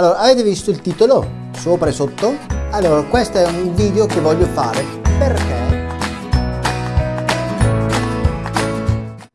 Allora, avete visto il titolo? Sopra e sotto? Allora, questo è un video che voglio fare perché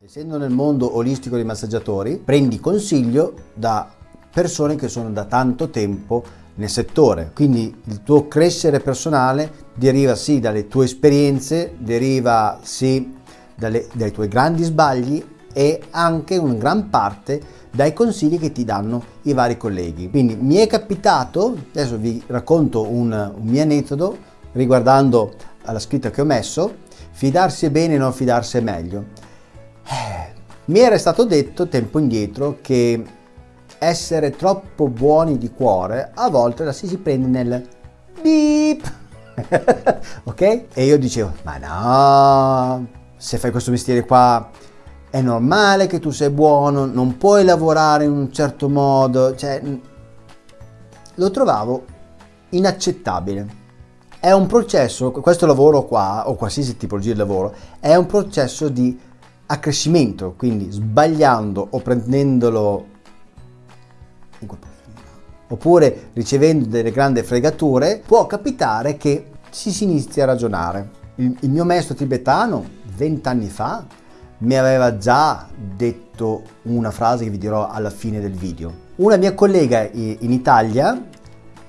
essendo nel mondo olistico dei massaggiatori, prendi consiglio da persone che sono da tanto tempo nel settore. Quindi il tuo crescere personale deriva sì dalle tue esperienze, deriva sì dalle, dai tuoi grandi sbagli e anche in gran parte dai consigli che ti danno i vari colleghi. Quindi mi è capitato, adesso vi racconto un, un mio aneddoto riguardando alla scritta che ho messo, fidarsi è bene, non fidarsi è meglio. Eh, mi era stato detto tempo indietro che essere troppo buoni di cuore a volte la si, si prende nel beep ok? E io dicevo ma no se fai questo mestiere qua è normale che tu sei buono, non puoi lavorare in un certo modo, cioè lo trovavo inaccettabile. È un processo, questo lavoro qua, o qualsiasi tipologia di lavoro, è un processo di accrescimento, quindi sbagliando o prendendolo oppure ricevendo delle grandi fregature, può capitare che si, si inizi a ragionare. Il, il mio maestro tibetano, vent'anni fa, mi aveva già detto una frase che vi dirò alla fine del video. Una mia collega in Italia,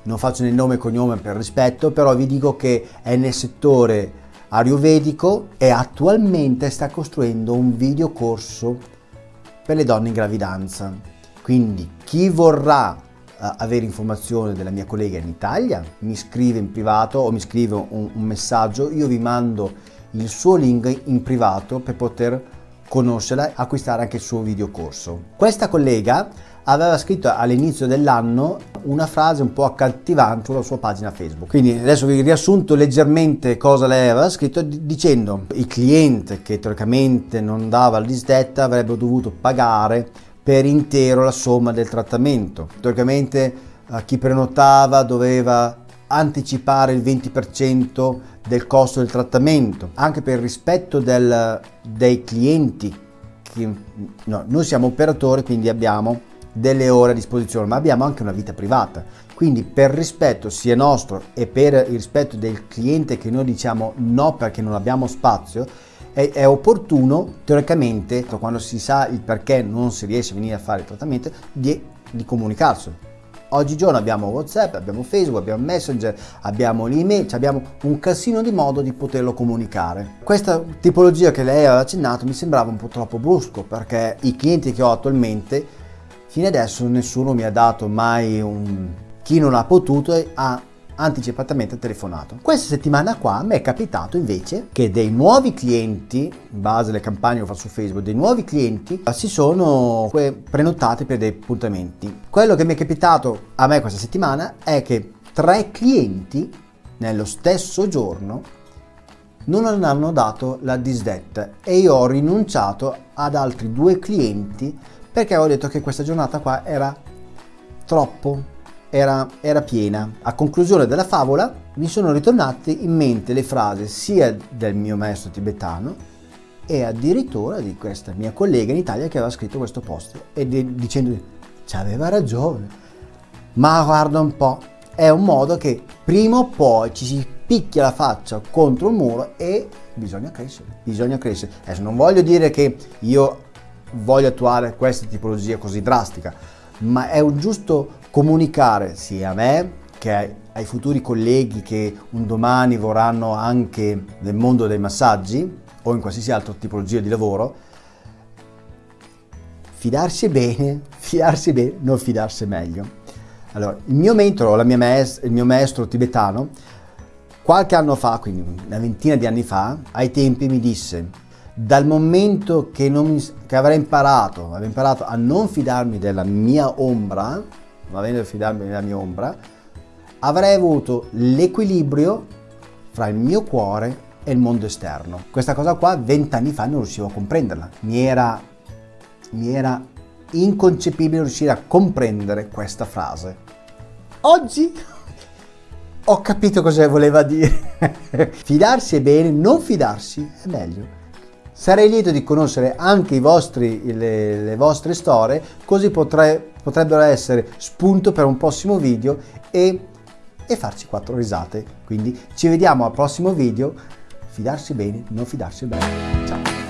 non faccio il nome e cognome per rispetto, però vi dico che è nel settore ayurvedico e attualmente sta costruendo un videocorso per le donne in gravidanza. Quindi chi vorrà uh, avere informazioni della mia collega in Italia mi scrive in privato o mi scrive un, un messaggio, io vi mando il suo link in privato per poter conoscerla e acquistare anche il suo videocorso. Questa collega aveva scritto all'inizio dell'anno una frase un po' accattivante sulla sua pagina Facebook. Quindi adesso vi riassunto leggermente cosa lei aveva scritto dicendo il cliente che teoricamente non dava la disdetta avrebbe dovuto pagare per intero la somma del trattamento. Teoricamente eh, chi prenotava doveva anticipare il 20% del costo del trattamento, anche per rispetto del, dei clienti. Che, no, noi siamo operatori, quindi abbiamo delle ore a disposizione, ma abbiamo anche una vita privata. Quindi per rispetto sia nostro e per il rispetto del cliente che noi diciamo no perché non abbiamo spazio, è, è opportuno teoricamente, quando si sa il perché non si riesce a venire a fare il trattamento, di, di comunicarselo. Oggigiorno abbiamo Whatsapp, abbiamo Facebook, abbiamo Messenger, abbiamo l'email, abbiamo un casino di modo di poterlo comunicare. Questa tipologia che lei aveva accennato mi sembrava un po' troppo brusco perché i clienti che ho attualmente Fino adesso nessuno mi ha dato mai un... chi non ha potuto ha anticipatamente telefonato. Questa settimana qua mi è capitato invece che dei nuovi clienti, in base alle campagne che ho fatto su Facebook, dei nuovi clienti si sono prenotati per dei appuntamenti. Quello che mi è capitato a me questa settimana è che tre clienti nello stesso giorno non hanno dato la disdetta e io ho rinunciato ad altri due clienti perché avevo detto che questa giornata qua era troppo, era, era piena. A conclusione della favola mi sono ritornate in mente le frasi sia del mio maestro tibetano e addirittura di questa mia collega in Italia che aveva scritto questo post e di, dicendo ci aveva ragione ma guarda un po' è un modo che prima o poi ci si picchia la faccia contro il muro e bisogna crescere bisogna crescere adesso non voglio dire che io voglio attuare questa tipologia così drastica, ma è un giusto comunicare sia a me che ai futuri colleghi che un domani vorranno anche nel mondo dei massaggi o in qualsiasi altra tipologia di lavoro, fidarsi bene, fidarsi bene, non fidarsi meglio. Allora, il mio mentore, mia maestra, il mio maestro tibetano, qualche anno fa, quindi una ventina di anni fa, ai tempi mi disse dal momento che, non, che avrei imparato, avrei imparato a non fidarmi della mia ombra, non avendo fidarmi della mia ombra, avrei avuto l'equilibrio fra il mio cuore e il mondo esterno. Questa cosa qua vent'anni fa non riuscivo a comprenderla, mi era, mi era inconcepibile riuscire a comprendere questa frase. Oggi ho capito cosa voleva dire. fidarsi è bene, non fidarsi è meglio. Sarei lieto di conoscere anche vostri, le, le vostre storie, così potrei, potrebbero essere spunto per un prossimo video e, e farci quattro risate. Quindi ci vediamo al prossimo video. Fidarsi bene, non fidarsi bene. Ciao!